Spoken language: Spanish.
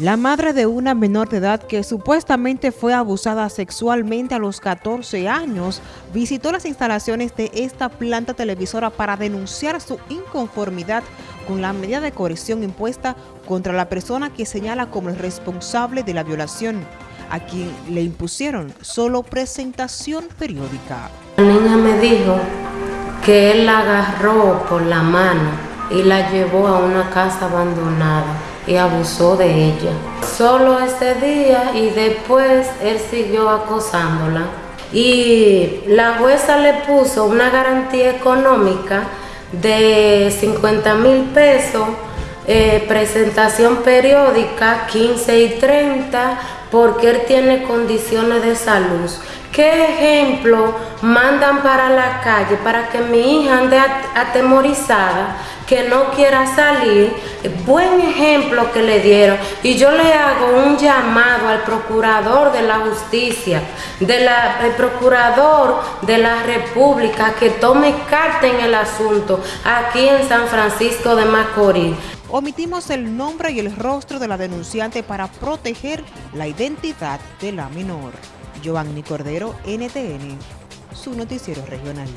La madre de una menor de edad que supuestamente fue abusada sexualmente a los 14 años visitó las instalaciones de esta planta televisora para denunciar su inconformidad con la medida de coerción impuesta contra la persona que señala como el responsable de la violación, a quien le impusieron solo presentación periódica. La niña me dijo que él la agarró por la mano y la llevó a una casa abandonada y abusó de ella. Solo ese día y después él siguió acosándola. Y la jueza le puso una garantía económica de 50 mil pesos, eh, presentación periódica 15 y 30, porque él tiene condiciones de salud. ¿Qué ejemplo mandan para la calle para que mi hija ande atemorizada, que no quiera salir? Buen ejemplo que le dieron. Y yo le hago un llamado al procurador de la justicia, del procurador de la república, que tome carta en el asunto aquí en San Francisco de Macorís. Omitimos el nombre y el rostro de la denunciante para proteger la identidad de la menor. Giovanni Cordero, NTN, su noticiero regional.